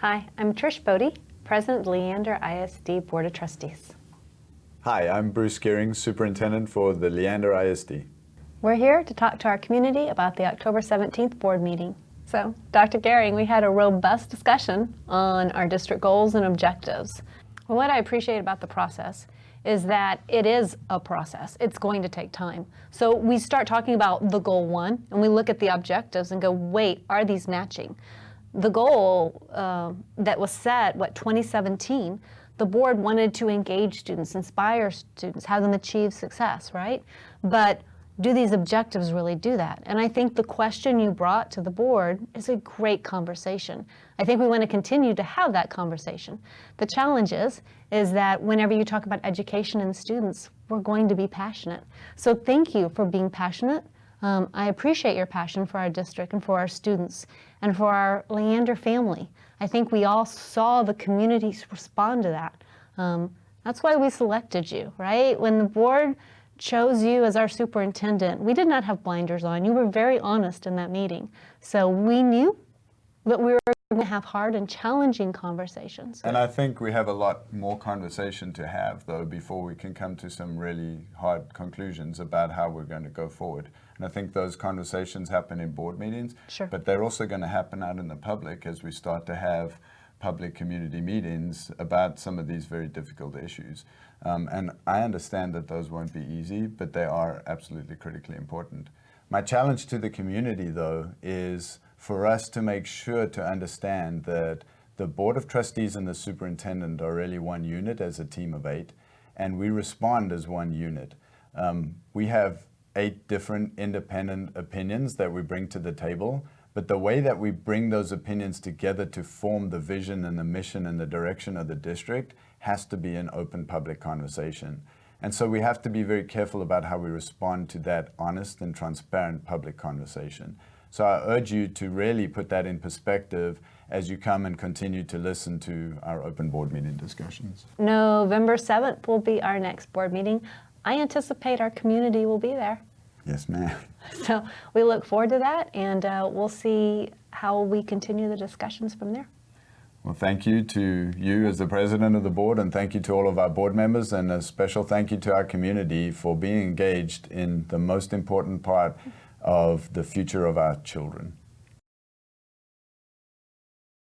Hi, I'm Trish Bode, President Leander ISD Board of Trustees. Hi, I'm Bruce Gearing, Superintendent for the Leander ISD. We're here to talk to our community about the October 17th board meeting. So, Dr. Gearing, we had a robust discussion on our district goals and objectives. What I appreciate about the process is that it is a process. It's going to take time. So we start talking about the goal one and we look at the objectives and go, wait, are these matching? The goal uh, that was set, what, 2017, the board wanted to engage students, inspire students, have them achieve success, right? But do these objectives really do that? And I think the question you brought to the board is a great conversation. I think we want to continue to have that conversation. The challenge is, is that whenever you talk about education and students, we're going to be passionate. So thank you for being passionate. Um, I appreciate your passion for our district and for our students and for our Leander family. I think we all saw the communities respond to that. Um, that's why we selected you, right? When the board chose you as our superintendent, we did not have blinders on. You were very honest in that meeting. So we knew that we were going to have hard and challenging conversations. And I think we have a lot more conversation to have, though, before we can come to some really hard conclusions about how we're going to go forward. And I think those conversations happen in board meetings, sure. but they're also going to happen out in the public as we start to have public community meetings about some of these very difficult issues. Um, and I understand that those won't be easy, but they are absolutely critically important. My challenge to the community, though, is for us to make sure to understand that the Board of Trustees and the Superintendent are really one unit as a team of eight, and we respond as one unit. Um, we have eight different independent opinions that we bring to the table, but the way that we bring those opinions together to form the vision and the mission and the direction of the district has to be an open public conversation. And so we have to be very careful about how we respond to that honest and transparent public conversation. So I urge you to really put that in perspective as you come and continue to listen to our open board meeting discussions. November 7th will be our next board meeting. I anticipate our community will be there. Yes, ma'am. So we look forward to that, and uh, we'll see how we continue the discussions from there. Well, thank you to you as the president of the board, and thank you to all of our board members, and a special thank you to our community for being engaged in the most important part of the future of our children.